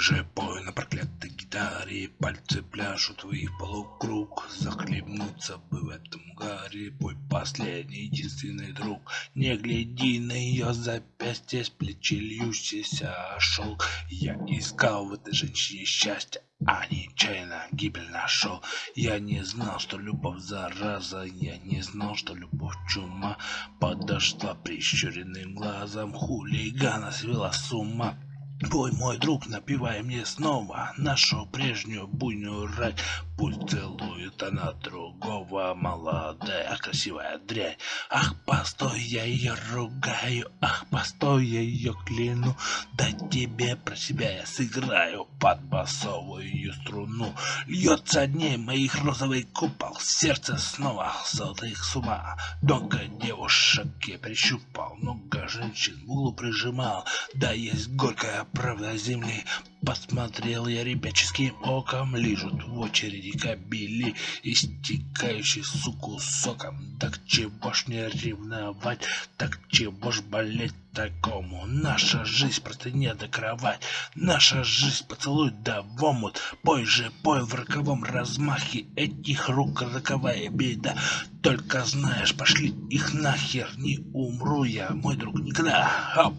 же пой на проклятой гитаре Пальцы пляшут твои полукруг Захлебнуться бы в этом гаре Пой последний единственный друг Не гляди на ее запястье С плечи льющийся шелк Я искал в этой женщине счастье а нечаянно гибель нашел. Я не знал, что любовь зараза, я не знал, что любовь чума. Подошла прищуренным глазом, хулигана свела с ума. Пой, мой друг, напивай мне снова нашу прежнюю буйную рать. Пусть целует она другого, молодая, красивая дрянь. Ах, постой, я ее ругаю, ах, постой, я ее кляну. Да тебе про себя я сыграю под басовую струну. Льется дней моих розовый купол, сердце снова сотых с ума. Много девушек я прищупал, много женщин в углу прижимал. Да есть горькая правда земли, Посмотрел я ребяческим оком, лежат в очереди кабели, истекающий суку соком. Так чего ж не ревновать, так чего ж болеть такому? Наша жизнь просто не до кровать, наша жизнь поцелуй да в омут. Пой же, пой в роковом размахе, этих рук роковая беда. Только знаешь, пошли их нахер, не умру я, мой друг, никогда. Хоп.